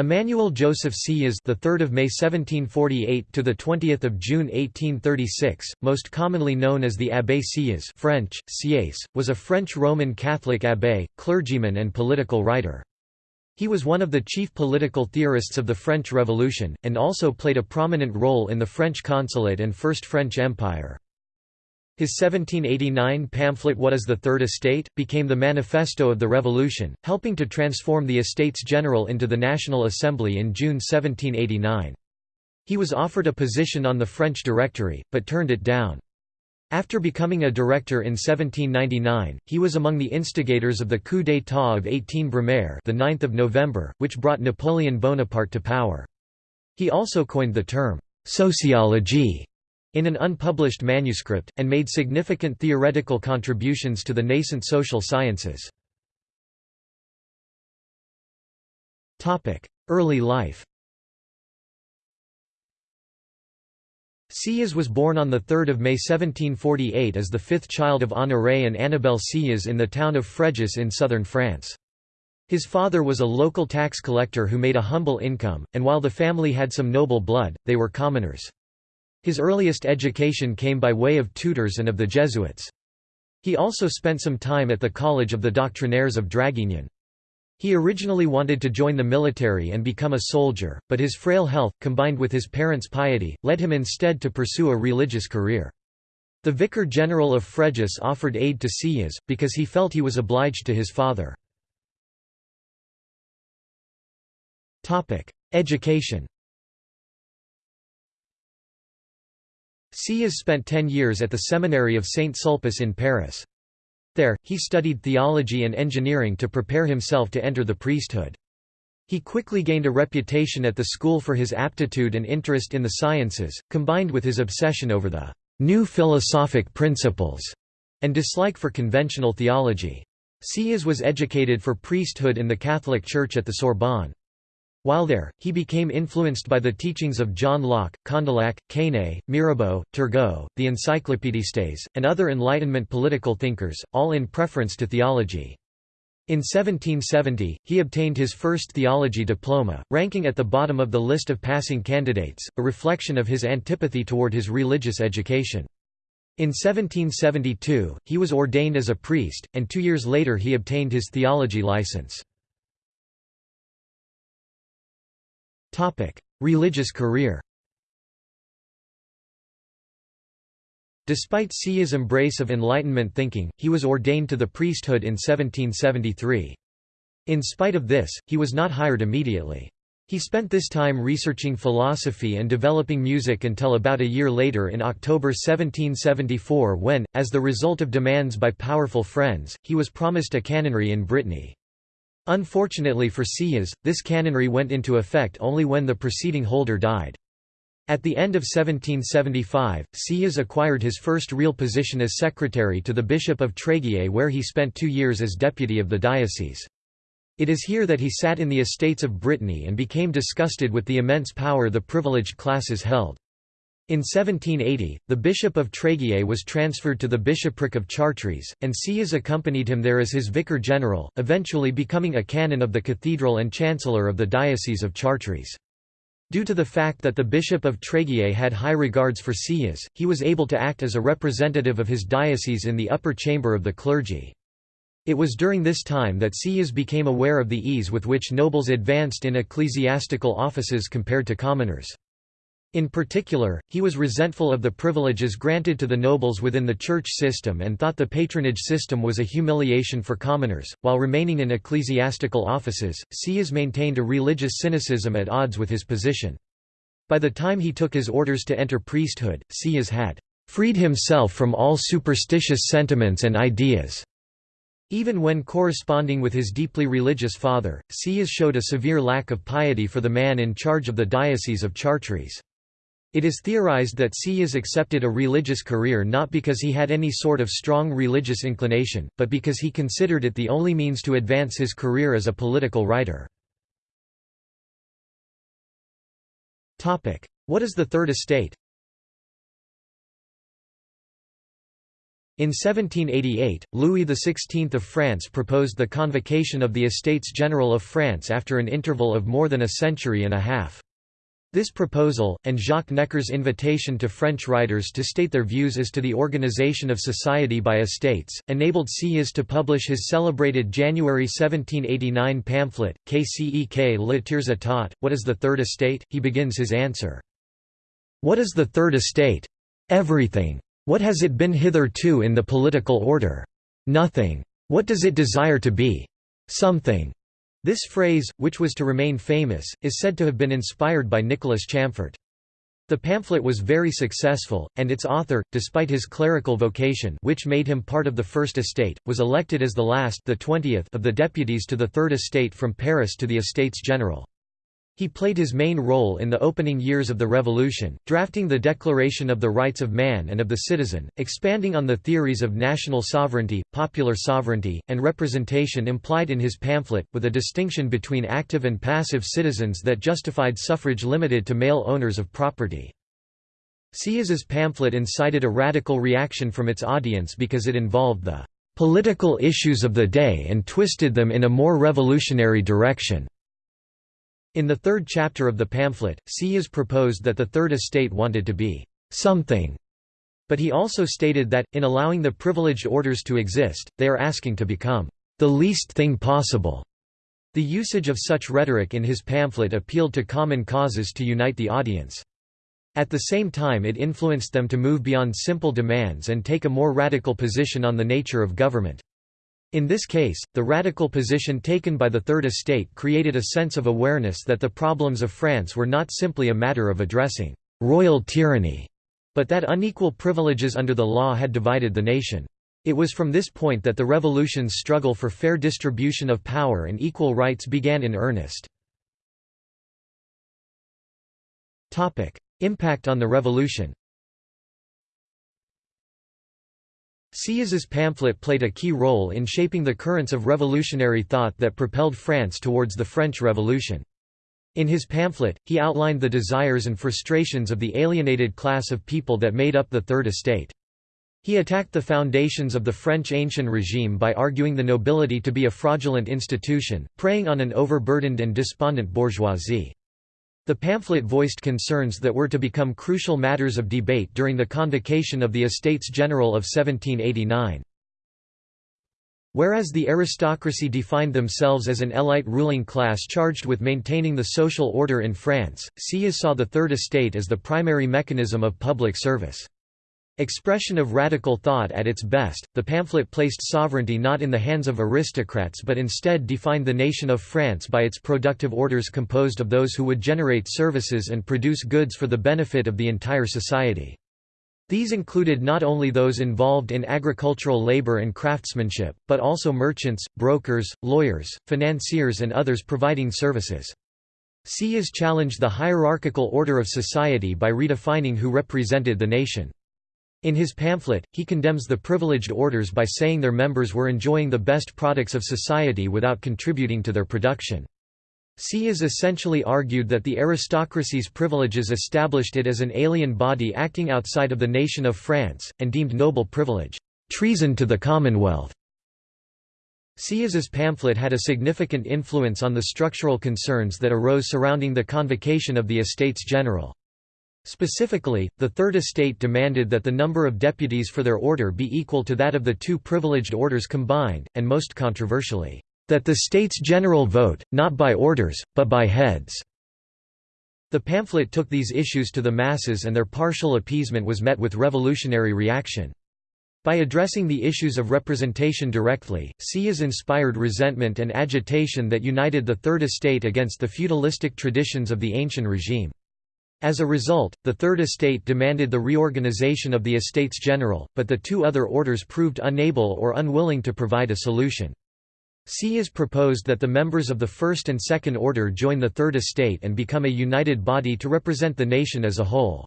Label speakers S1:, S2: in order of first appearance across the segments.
S1: Emmanuel Joseph Sieyès, the 3rd of May 1748 to the 20th of June 1836, most commonly known as the Abbé Sieyès, French Sieyès, was a French Roman Catholic abbé, clergyman and political writer. He was one of the chief political theorists of the French Revolution and also played a prominent role in the French consulate and First French Empire. His 1789 pamphlet What is the Third Estate? became the manifesto of the revolution, helping to transform the Estates General into the National Assembly in June 1789. He was offered a position on the French Directory, but turned it down. After becoming a director in 1799, he was among the instigators of the coup d'état of 18 Brumaire the 9th of November, which brought Napoleon Bonaparte to power. He also coined the term «sociologie» in an unpublished manuscript, and made significant theoretical contributions to the nascent social sciences. Early life Sieyès was born on 3 May 1748 as the fifth child of Honoré and Annabelle Sieyès in the town of Fréjus in southern France. His father was a local tax collector who made a humble income, and while the family had some noble blood, they were commoners. His earliest education came by way of tutors and of the Jesuits. He also spent some time at the College of the Doctrinaires of Draguignan. He originally wanted to join the military and become a soldier, but his frail health, combined with his parents' piety, led him instead to pursue a religious career. The vicar general of Fréjus offered aid to Sieyès, because he felt he was obliged to his father. Education Sieyès spent ten years at the seminary of Saint Sulpice in Paris. There, he studied theology and engineering to prepare himself to enter the priesthood. He quickly gained a reputation at the school for his aptitude and interest in the sciences, combined with his obsession over the new philosophic principles and dislike for conventional theology. Sieyès was educated for priesthood in the Catholic Church at the Sorbonne. While there, he became influenced by the teachings of John Locke, Condillac, Quesnay, Mirabeau, Turgot, the Encyclopédistes, and other Enlightenment political thinkers, all in preference to theology. In 1770, he obtained his first theology diploma, ranking at the bottom of the list of passing candidates, a reflection of his antipathy toward his religious education. In 1772, he was ordained as a priest, and two years later he obtained his theology license. Religious career Despite Sieyès' embrace of Enlightenment thinking, he was ordained to the priesthood in 1773. In spite of this, he was not hired immediately. He spent this time researching philosophy and developing music until about a year later in October 1774 when, as the result of demands by powerful friends, he was promised a canonry in Brittany. Unfortunately for Sieyès, this canonry went into effect only when the preceding holder died. At the end of 1775, Sieyès acquired his first real position as secretary to the Bishop of Tréguier where he spent two years as deputy of the diocese. It is here that he sat in the estates of Brittany and became disgusted with the immense power the privileged classes held. In 1780, the Bishop of Tréguier was transferred to the bishopric of Chartres, and Sieyès accompanied him there as his vicar general, eventually becoming a canon of the cathedral and chancellor of the Diocese of Chartres. Due to the fact that the Bishop of Tréguier had high regards for Sieyès, he was able to act as a representative of his diocese in the upper chamber of the clergy. It was during this time that Sieyès became aware of the ease with which nobles advanced in ecclesiastical offices compared to commoners. In particular, he was resentful of the privileges granted to the nobles within the church system and thought the patronage system was a humiliation for commoners. While remaining in ecclesiastical offices, Sieyès maintained a religious cynicism at odds with his position. By the time he took his orders to enter priesthood, Sieyès had freed himself from all superstitious sentiments and ideas. Even when corresponding with his deeply religious father, Sieyès showed a severe lack of piety for the man in charge of the Diocese of Chartres. It is theorized that Sieyès accepted a religious career not because he had any sort of strong religious inclination, but because he considered it the only means to advance his career as a political writer. What is the Third Estate? In 1788, Louis XVI of France proposed the convocation of the Estates General of France after an interval of more than a century and a half. This proposal, and Jacques Necker's invitation to French writers to state their views as to the organization of society by estates, enabled Sieyès to publish his celebrated January 1789 pamphlet, Qu'est-ce que le tiers état, What is the Third Estate? He begins his answer. What is the Third Estate? Everything. What has it been hitherto in the political order? Nothing. What does it desire to be? Something. This phrase, which was to remain famous, is said to have been inspired by Nicholas Chamfort. The pamphlet was very successful, and its author, despite his clerical vocation which made him part of the First Estate, was elected as the last the 20th of the deputies to the Third Estate from Paris to the Estates General. He played his main role in the opening years of the Revolution, drafting the Declaration of the Rights of Man and of the Citizen, expanding on the theories of national sovereignty, popular sovereignty, and representation implied in his pamphlet, with a distinction between active and passive citizens that justified suffrage limited to male owners of property. Sieyès's pamphlet incited a radical reaction from its audience because it involved the political issues of the day and twisted them in a more revolutionary direction. In the third chapter of the pamphlet, Sieyès proposed that the Third Estate wanted to be «something», but he also stated that, in allowing the privileged orders to exist, they are asking to become «the least thing possible». The usage of such rhetoric in his pamphlet appealed to common causes to unite the audience. At the same time it influenced them to move beyond simple demands and take a more radical position on the nature of government. In this case, the radical position taken by the Third Estate created a sense of awareness that the problems of France were not simply a matter of addressing «royal tyranny», but that unequal privileges under the law had divided the nation. It was from this point that the revolution's struggle for fair distribution of power and equal rights began in earnest. Impact on the revolution Sieyès's pamphlet played a key role in shaping the currents of revolutionary thought that propelled France towards the French Revolution. In his pamphlet, he outlined the desires and frustrations of the alienated class of people that made up the Third Estate. He attacked the foundations of the French ancient regime by arguing the nobility to be a fraudulent institution, preying on an overburdened and despondent bourgeoisie. The pamphlet voiced concerns that were to become crucial matters of debate during the convocation of the Estates General of 1789. Whereas the aristocracy defined themselves as an elite ruling class charged with maintaining the social order in France, Sieyès saw the Third Estate as the primary mechanism of public service. Expression of radical thought at its best, the pamphlet placed sovereignty not in the hands of aristocrats but instead defined the nation of France by its productive orders composed of those who would generate services and produce goods for the benefit of the entire society. These included not only those involved in agricultural labor and craftsmanship, but also merchants, brokers, lawyers, financiers and others providing services. Sieyès challenged the hierarchical order of society by redefining who represented the nation. In his pamphlet, he condemns the privileged orders by saying their members were enjoying the best products of society without contributing to their production. Sieyès essentially argued that the aristocracy's privileges established it as an alien body acting outside of the nation of France, and deemed noble privilege, "...treason to the Commonwealth." Sieyès's pamphlet had a significant influence on the structural concerns that arose surrounding the convocation of the Estates General. Specifically, the Third Estate demanded that the number of deputies for their order be equal to that of the two privileged orders combined, and most controversially, that the States General vote, not by orders, but by heads. The pamphlet took these issues to the masses and their partial appeasement was met with revolutionary reaction. By addressing the issues of representation directly, Sieyès inspired resentment and agitation that united the Third Estate against the feudalistic traditions of the ancient regime. As a result, the Third Estate demanded the reorganization of the Estates General, but the two other orders proved unable or unwilling to provide a solution. Sieyès proposed that the members of the First and Second Order join the Third Estate and become a united body to represent the nation as a whole.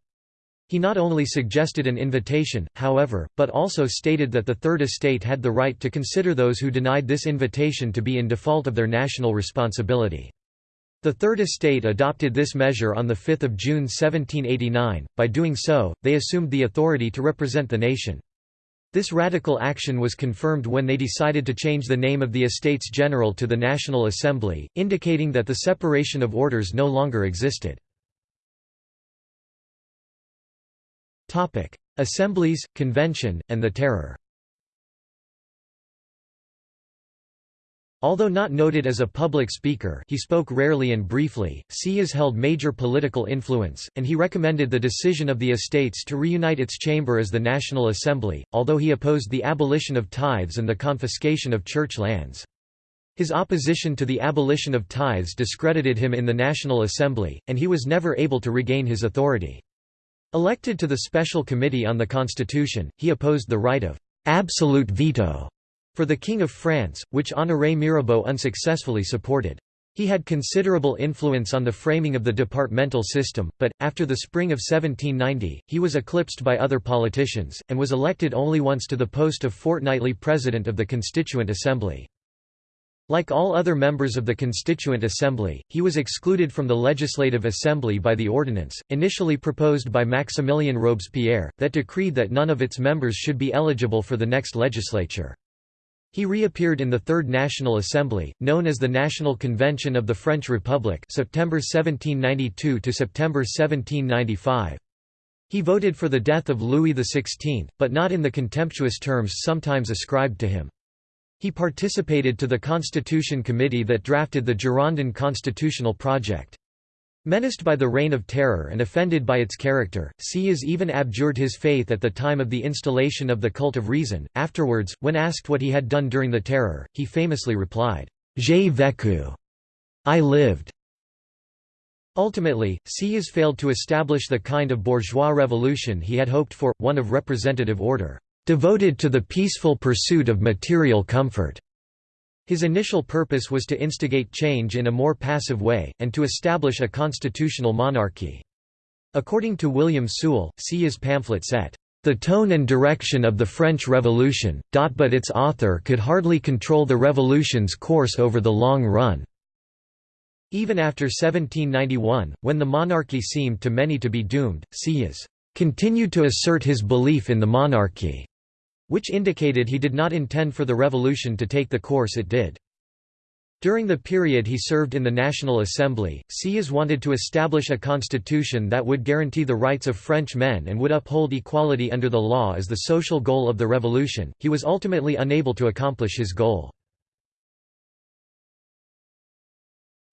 S1: He not only suggested an invitation, however, but also stated that the Third Estate had the right to consider those who denied this invitation to be in default of their national responsibility. The Third Estate adopted this measure on 5 June 1789, by doing so, they assumed the authority to represent the nation. This radical action was confirmed when they decided to change the name of the Estates General to the National Assembly, indicating that the separation of orders no longer existed. Assemblies, Convention, and the Terror Although not noted as a public speaker he spoke rarely and briefly, Sieyès held major political influence, and he recommended the decision of the estates to reunite its chamber as the National Assembly, although he opposed the abolition of tithes and the confiscation of church lands. His opposition to the abolition of tithes discredited him in the National Assembly, and he was never able to regain his authority. Elected to the Special Committee on the Constitution, he opposed the right of «absolute veto» for the King of France, which Honoré Mirabeau unsuccessfully supported. He had considerable influence on the framing of the departmental system, but, after the spring of 1790, he was eclipsed by other politicians, and was elected only once to the post of fortnightly president of the Constituent Assembly. Like all other members of the Constituent Assembly, he was excluded from the Legislative Assembly by the ordinance, initially proposed by Maximilien Robespierre, that decreed that none of its members should be eligible for the next legislature. He reappeared in the Third National Assembly, known as the National Convention of the French Republic September 1792 to September 1795. He voted for the death of Louis XVI, but not in the contemptuous terms sometimes ascribed to him. He participated to the Constitution Committee that drafted the Girondin constitutional project. Menaced by the Reign of Terror and offended by its character, Sieyès even abjured his faith at the time of the installation of the cult of reason. Afterwards, when asked what he had done during the Terror, he famously replied, J'ai vécu. I lived. Ultimately, Sieyès failed to establish the kind of bourgeois revolution he had hoped for, one of representative order, devoted to the peaceful pursuit of material comfort. His initial purpose was to instigate change in a more passive way, and to establish a constitutional monarchy. According to William Sewell, Sieyès' pamphlet set, "...the tone and direction of the French Revolution, but its author could hardly control the revolution's course over the long run." Even after 1791, when the monarchy seemed to many to be doomed, Sieyès continued to assert his belief in the monarchy which indicated he did not intend for the revolution to take the course it did. During the period he served in the National Assembly, Sieyès wanted to establish a constitution that would guarantee the rights of French men and would uphold equality under the law as the social goal of the revolution. He was ultimately unable to accomplish his goal.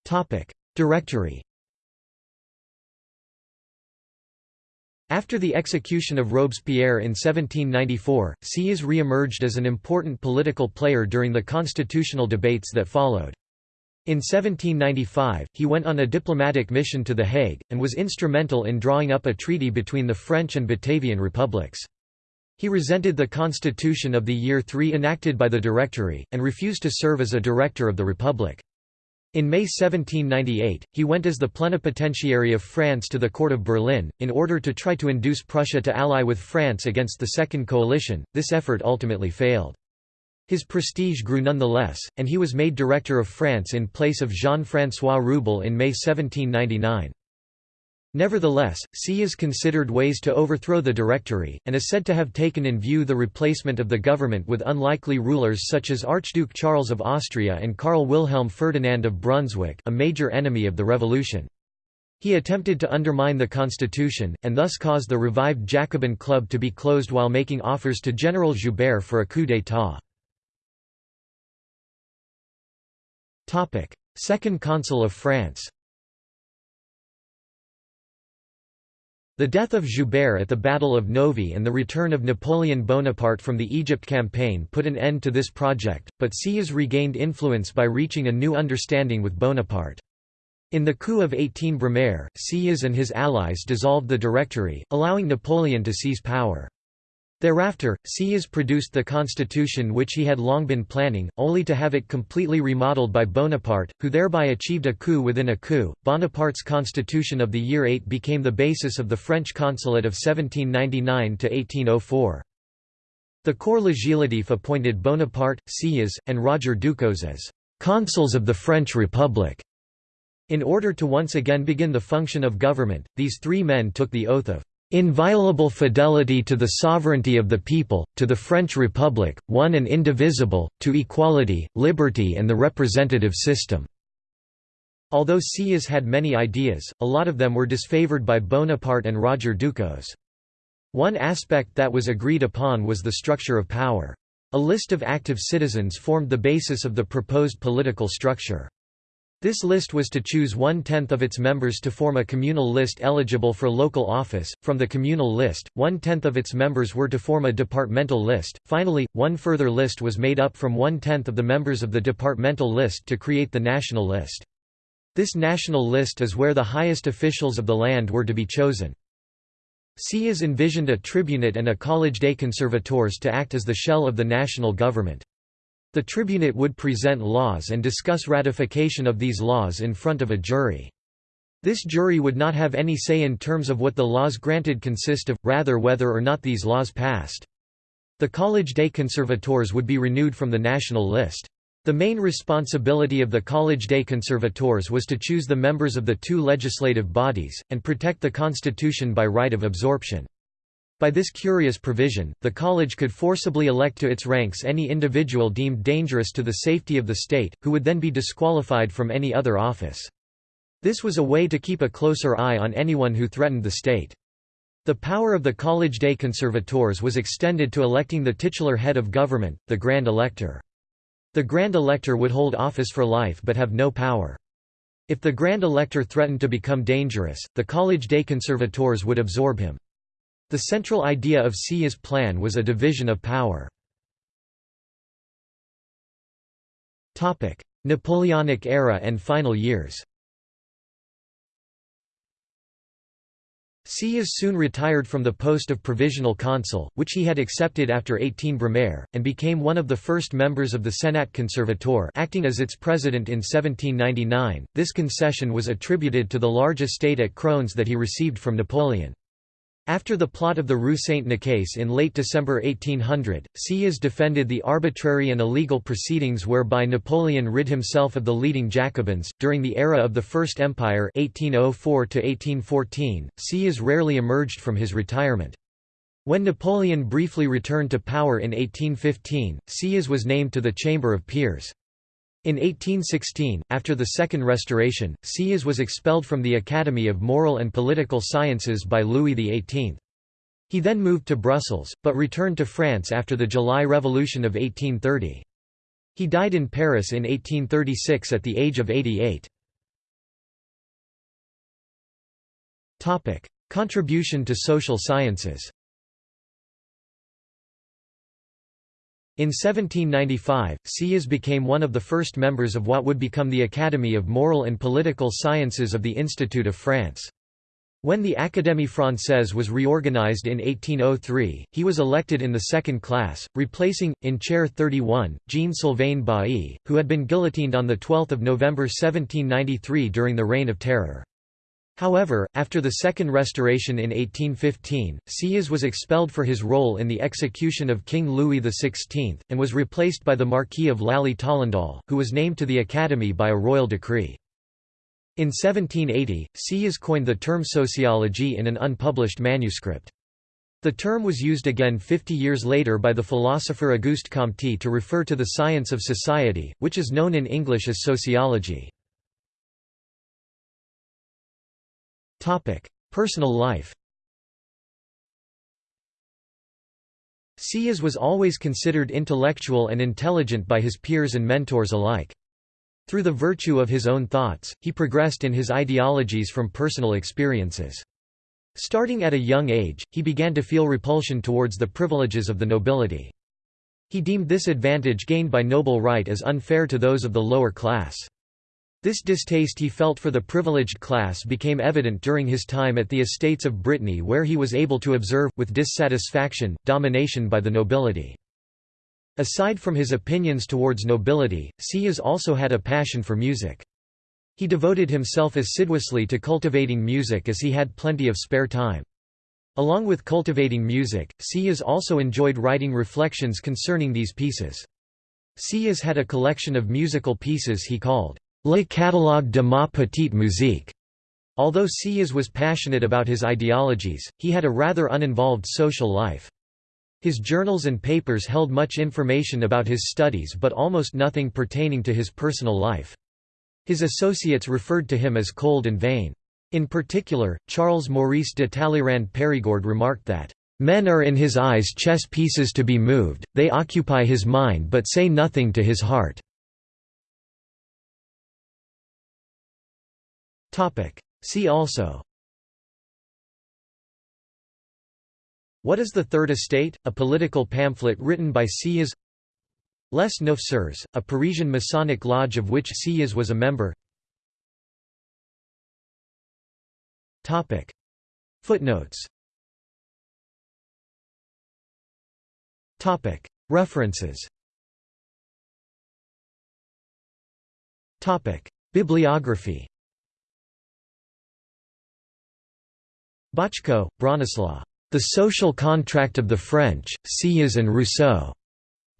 S1: Topic: Directory After the execution of Robespierre in 1794, Sieyès re-emerged as an important political player during the constitutional debates that followed. In 1795, he went on a diplomatic mission to The Hague, and was instrumental in drawing up a treaty between the French and Batavian republics. He resented the constitution of the year 3 enacted by the Directory, and refused to serve as a director of the republic. In May 1798, he went as the plenipotentiary of France to the court of Berlin, in order to try to induce Prussia to ally with France against the Second Coalition. This effort ultimately failed. His prestige grew nonetheless, and he was made Director of France in place of Jean-François Rewbell in May 1799. Nevertheless, Sieyès considered ways to overthrow the Directory, and is said to have taken in view the replacement of the government with unlikely rulers such as Archduke Charles of Austria and Karl Wilhelm Ferdinand of Brunswick a major enemy of the revolution. He attempted to undermine the constitution, and thus caused the revived Jacobin Club to be closed while making offers to General Joubert for a coup d'état. Second Consul of France The death of Joubert at the Battle of Novi and the return of Napoleon Bonaparte from the Egypt campaign put an end to this project, but Sieyès regained influence by reaching a new understanding with Bonaparte. In the coup of 18 Brumaire, Sieyès and his allies dissolved the Directory, allowing Napoleon to seize power. Thereafter, Sieyès produced the constitution which he had long been planning, only to have it completely remodeled by Bonaparte, who thereby achieved a coup within a coup. Bonaparte's constitution of the year 8 became the basis of the French consulate of 1799 to 1804. The Corps Législatif appointed Bonaparte, Sieyès, and Roger Ducos as consuls of the French Republic. In order to once again begin the function of government, these three men took the oath of inviolable fidelity to the sovereignty of the people, to the French Republic, one and indivisible, to equality, liberty and the representative system." Although Sieyès had many ideas, a lot of them were disfavored by Bonaparte and Roger Ducos. One aspect that was agreed upon was the structure of power. A list of active citizens formed the basis of the proposed political structure. This list was to choose one-tenth of its members to form a communal list eligible for local office. From the communal list, one-tenth of its members were to form a departmental list. Finally, one further list was made up from one-tenth of the members of the departmental list to create the national list. This national list is where the highest officials of the land were to be chosen. Sieyès envisioned a tribunate and a college des conservators to act as the shell of the national government. The tribunate would present laws and discuss ratification of these laws in front of a jury. This jury would not have any say in terms of what the laws granted consist of, rather whether or not these laws passed. The College des Conservators would be renewed from the national list. The main responsibility of the College des Conservators was to choose the members of the two legislative bodies, and protect the constitution by right of absorption. By this curious provision, the college could forcibly elect to its ranks any individual deemed dangerous to the safety of the state, who would then be disqualified from any other office. This was a way to keep a closer eye on anyone who threatened the state. The power of the College des Conservators was extended to electing the titular head of government, the Grand Elector. The Grand Elector would hold office for life but have no power. If the Grand Elector threatened to become dangerous, the College des Conservators would absorb him. The central idea of Sieyès' plan was a division of power. Napoleonic era and final years Sieyès soon retired from the post of provisional consul, which he had accepted after 18 Brumaire, and became one of the first members of the Senat Conservateur acting as its president in 1799. This concession was attributed to the large estate at Crosne that he received from Napoleon. After the plot of the Rue Saint-Nicaise in late December 1800, Sieyès defended the arbitrary and illegal proceedings whereby Napoleon rid himself of the leading Jacobins. During the era of the First Empire 1804 1814, Sieyès rarely emerged from his retirement. When Napoleon briefly returned to power in 1815, Sieyès was named to the Chamber of Peers. In 1816, after the Second Restoration, Sieyès was expelled from the Academy of Moral and Political Sciences by Louis XVIII. He then moved to Brussels, but returned to France after the July Revolution of 1830. He died in Paris in 1836 at the age of 88. Contribution to social sciences In 1795, Sieyès became one of the first members of what would become the Academy of Moral and Political Sciences of the Institute of France. When the Académie Française was reorganized in 1803, he was elected in the second class, replacing, in Chair 31, Jean-Sylvain Bailly, who had been guillotined on 12 November 1793 during the Reign of Terror. However, after the Second Restoration in 1815, Sieyès was expelled for his role in the execution of King Louis XVI, and was replaced by the Marquis of Lally-Tollendal, who was named to the Academy by a royal decree. In 1780, Sieyès coined the term sociology in an unpublished manuscript. The term was used again 50 years later by the philosopher Auguste Comte to refer to the science of society, which is known in English as sociology. Topic: Personal life. Sieyès was always considered intellectual and intelligent by his peers and mentors alike. Through the virtue of his own thoughts, he progressed in his ideologies from personal experiences. Starting at a young age, he began to feel repulsion towards the privileges of the nobility. He deemed this advantage gained by noble right as unfair to those of the lower class. This distaste he felt for the privileged class became evident during his time at the estates of Brittany where he was able to observe, with dissatisfaction, domination by the nobility. Aside from his opinions towards nobility, Sieyès also had a passion for music. He devoted himself assiduously to cultivating music as he had plenty of spare time. Along with cultivating music, Sieyès also enjoyed writing reflections concerning these pieces. Sieyès had a collection of musical pieces he called Le catalogue de ma petite musique, Although Sieyès was passionate about his ideologies, he had a rather uninvolved social life. His journals and papers held much information about his studies but almost nothing pertaining to his personal life. His associates referred to him as cold and vain. In particular, Charles Maurice de Talleyrand Périgord remarked that, "...men are in his eyes chess pieces to be moved, they occupy his mind but say nothing to his heart." See also. What is the Third Estate? A political pamphlet written by Sieyès Les Neuf Sœurs, a Parisian Masonic lodge of which Sieyès was a member. Footnotes. References. Bibliography Baczko, Bronislaw. The Social Contract of the French, Sieyès and Rousseau.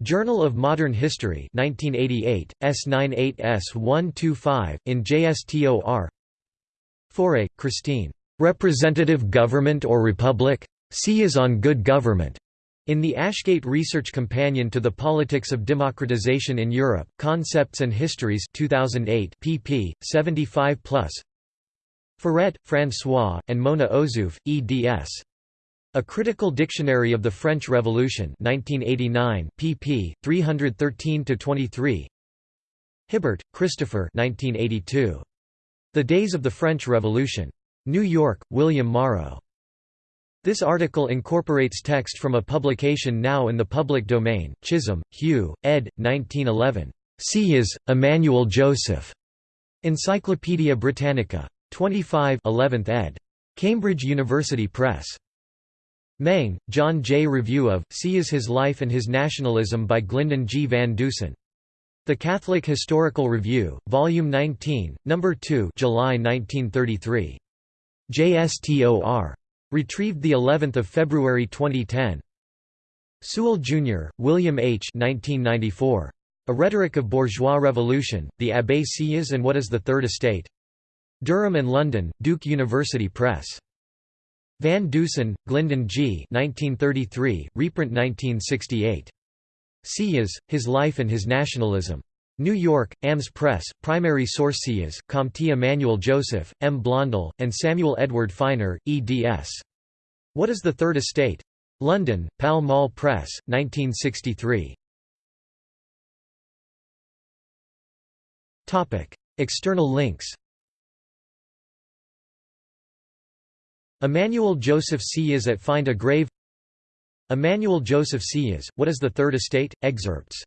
S1: Journal of Modern History 1988, S98 S125, in JSTOR Faure, Christine. Representative Government or Republic? Sieyès on Good Government. In the Ashgate Research Companion to the Politics of Democratization in Europe, Concepts and Histories 2008 pp. 75+. Furet, François, and Mona Ozouf, eds. A Critical Dictionary of the French Revolution 1989, pp. 313–23 Hibbert, Christopher 1982. The Days of the French Revolution. New York, William Morrow. This article incorporates text from a publication now in the public domain, Chisholm, Hugh, ed. 1911. Sieyès, Emmanuel Joseph. Encyclopædia Britannica. 25 11th ed. Cambridge University Press. Meng, John J. Review of Sieyès His Life and His Nationalism by Glyndon G. Van Dusen. The Catholic Historical Review, Volume 19, No. 2 July 1933. JSTOR. Retrieved of February 2010. Sewell, Jr., William H. 1994. A Rhetoric of Bourgeois Revolution, the Abbé Sieyès and What is the Third Estate? Durham and London, Duke University Press. Van Dusen, Glyndon G. 1933, reprint 1968. Sieyès, His Life and His Nationalism. New York, AMS Press, primary source Sieyès, Comte Emmanuel Joseph, M. Blondel, and Samuel Edward Finer, eds. What is the Third Estate? London, Pall Mall Press, 1963. External links Emmanuel Joseph Sieyès at Find a Grave Emmanuel Joseph Sieyès, What is the Third Estate? Excerpts